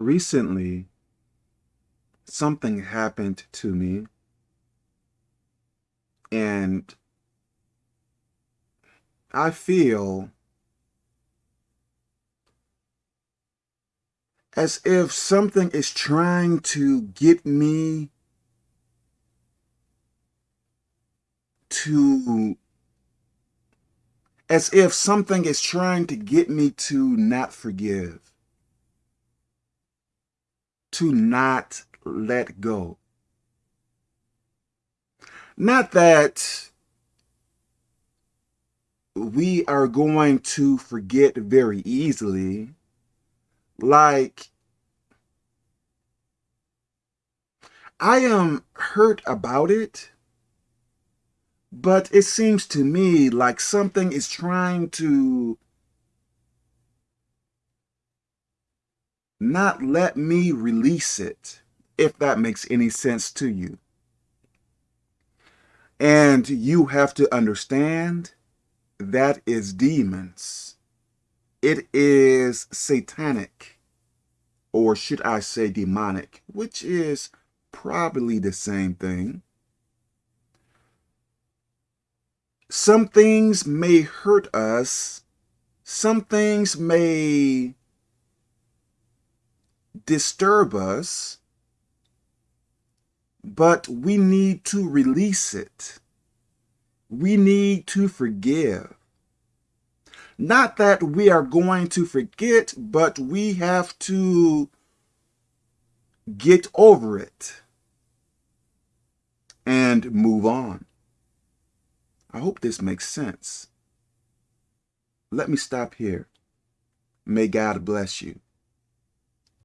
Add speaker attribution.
Speaker 1: recently something happened to me and I feel as if something is trying to get me to as if something is trying to get me to not forgive to not let go. Not that we are going to forget very easily. Like, I am hurt about it, but it seems to me like something is trying to not let me release it, if that makes any sense to you. And you have to understand that is demons. It is satanic, or should I say demonic, which is probably the same thing. Some things may hurt us. Some things may disturb us, but we need to release it. We need to forgive. Not that we are going to forget, but we have to get over it and move on. I hope this makes sense. Let me stop here. May God bless you.